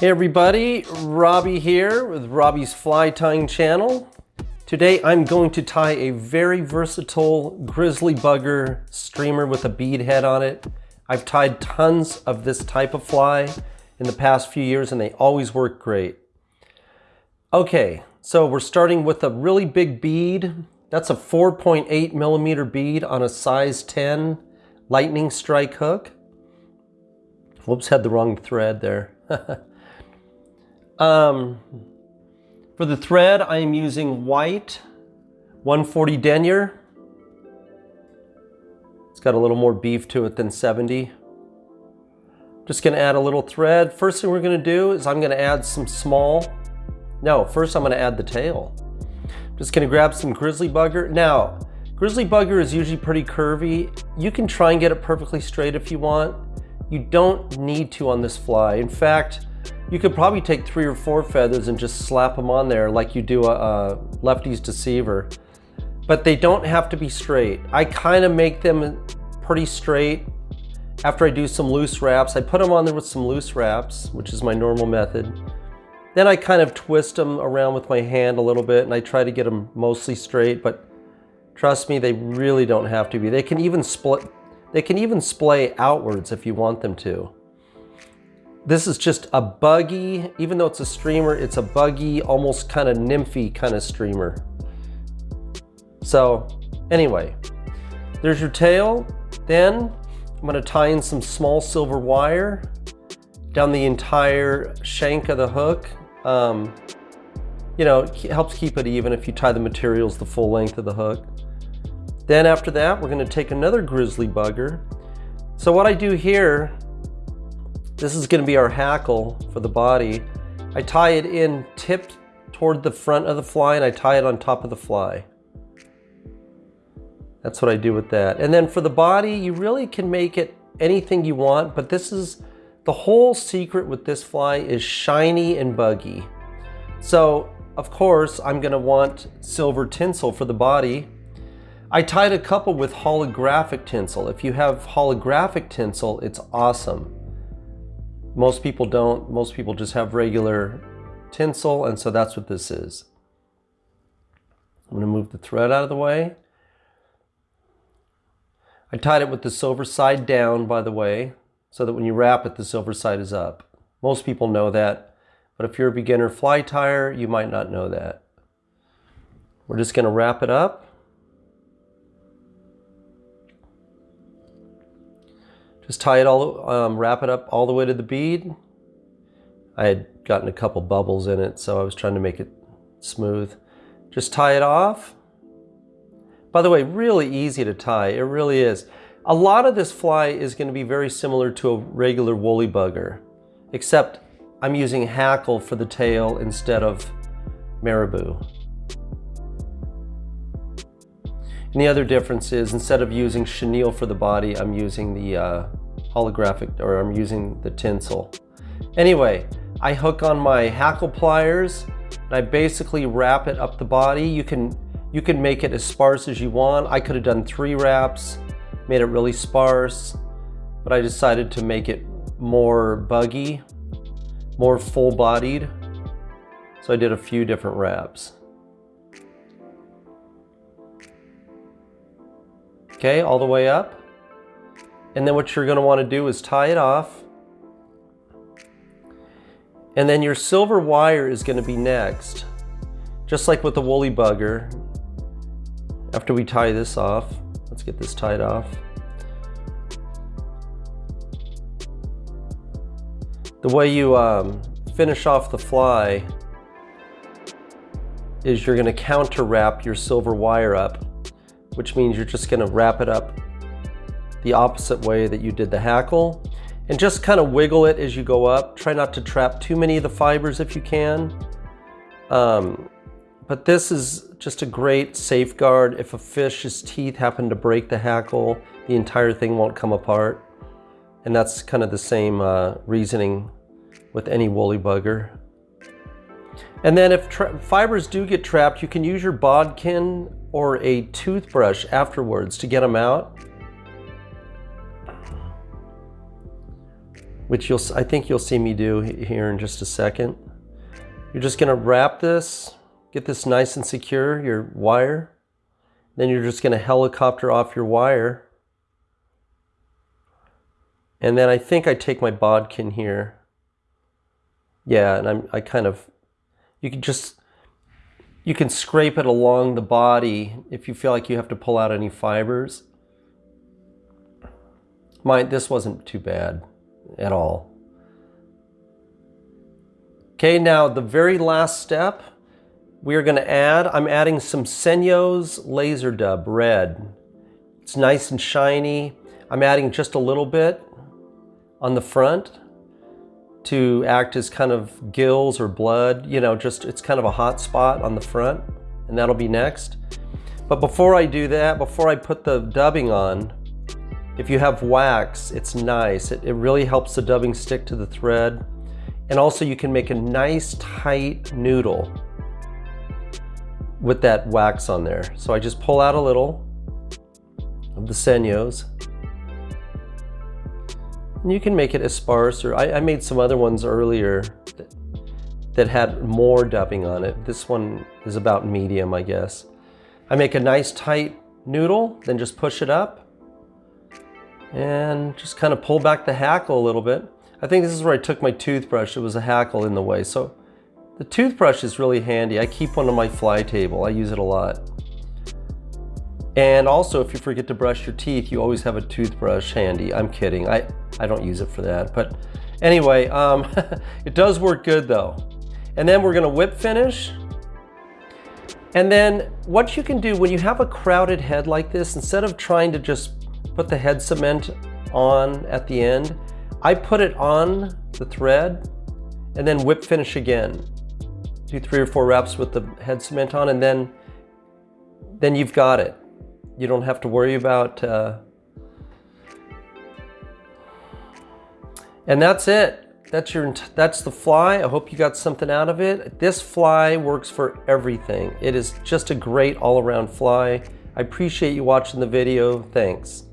Hey everybody, Robbie here with Robbie's Fly Tying Channel. Today I'm going to tie a very versatile grizzly bugger streamer with a bead head on it. I've tied tons of this type of fly in the past few years and they always work great. Okay, so we're starting with a really big bead. That's a 4.8 millimeter bead on a size 10 lightning strike hook. Whoops, had the wrong thread there. Um, for the thread, I am using white 140 denier. It's got a little more beef to it than 70. Just gonna add a little thread. First thing we're gonna do is I'm gonna add some small, no, first I'm gonna add the tail. Just gonna grab some grizzly bugger. Now, grizzly bugger is usually pretty curvy. You can try and get it perfectly straight if you want. You don't need to on this fly. In fact, you could probably take three or four feathers and just slap them on there like you do a, a lefty's deceiver. But they don't have to be straight. I kind of make them pretty straight after I do some loose wraps. I put them on there with some loose wraps, which is my normal method. Then I kind of twist them around with my hand a little bit and I try to get them mostly straight, but trust me, they really don't have to be. They can even split, they can even splay outwards if you want them to. This is just a buggy, even though it's a streamer, it's a buggy, almost kind of nymphy kind of streamer. So anyway, there's your tail. Then I'm gonna tie in some small silver wire down the entire shank of the hook. Um, you know, it helps keep it even if you tie the materials the full length of the hook. Then after that, we're gonna take another grizzly bugger. So what I do here this is gonna be our hackle for the body. I tie it in tipped toward the front of the fly and I tie it on top of the fly. That's what I do with that. And then for the body, you really can make it anything you want, but this is, the whole secret with this fly is shiny and buggy. So of course, I'm gonna want silver tinsel for the body. I tied a couple with holographic tinsel. If you have holographic tinsel, it's awesome. Most people don't. Most people just have regular tinsel, and so that's what this is. I'm going to move the thread out of the way. I tied it with the silver side down, by the way, so that when you wrap it, the silver side is up. Most people know that, but if you're a beginner fly tyer, you might not know that. We're just going to wrap it up. Just tie it all, um, wrap it up all the way to the bead. I had gotten a couple bubbles in it, so I was trying to make it smooth. Just tie it off. By the way, really easy to tie, it really is. A lot of this fly is gonna be very similar to a regular woolly bugger, except I'm using hackle for the tail instead of marabou. And the other difference is instead of using chenille for the body, I'm using the uh, holographic, or I'm using the tinsel. Anyway, I hook on my hackle pliers and I basically wrap it up the body. You can, you can make it as sparse as you want. I could have done three wraps, made it really sparse, but I decided to make it more buggy, more full-bodied. So I did a few different wraps. Okay, all the way up. And then what you're gonna wanna do is tie it off. And then your silver wire is gonna be next. Just like with the woolly bugger. After we tie this off, let's get this tied off. The way you um, finish off the fly is you're gonna counter wrap your silver wire up, which means you're just gonna wrap it up the opposite way that you did the hackle and just kind of wiggle it as you go up. Try not to trap too many of the fibers if you can. Um, but this is just a great safeguard. If a fish's teeth happen to break the hackle, the entire thing won't come apart. And that's kind of the same uh, reasoning with any woolly bugger. And then if fibers do get trapped, you can use your bodkin or a toothbrush afterwards to get them out. Which you'll, I think you'll see me do here in just a second. You're just gonna wrap this, get this nice and secure, your wire. Then you're just gonna helicopter off your wire. And then I think I take my bodkin here. Yeah, and I'm, I kind of, you can just, you can scrape it along the body if you feel like you have to pull out any fibers. Mine, this wasn't too bad at all. Okay, now the very last step, we are going to add, I'm adding some Senyo's Laser Dub Red. It's nice and shiny. I'm adding just a little bit on the front to act as kind of gills or blood, you know, just it's kind of a hot spot on the front and that'll be next. But before I do that, before I put the dubbing on, if you have wax, it's nice. It, it really helps the dubbing stick to the thread. And also you can make a nice tight noodle with that wax on there. So I just pull out a little of the Senyo's. And you can make it as sparse, or I, I made some other ones earlier that, that had more dubbing on it. This one is about medium, I guess. I make a nice tight noodle, then just push it up and just kind of pull back the hackle a little bit. I think this is where I took my toothbrush. It was a hackle in the way. So the toothbrush is really handy. I keep one on my fly table. I use it a lot. And also, if you forget to brush your teeth, you always have a toothbrush handy. I'm kidding. I, I don't use it for that. But anyway, um, it does work good though. And then we're gonna whip finish. And then what you can do when you have a crowded head like this, instead of trying to just put the head cement on at the end. I put it on the thread and then whip finish again. Do three or four wraps with the head cement on and then, then you've got it. You don't have to worry about, uh... and that's it. That's your, that's the fly. I hope you got something out of it. This fly works for everything. It is just a great all around fly. I appreciate you watching the video. Thanks.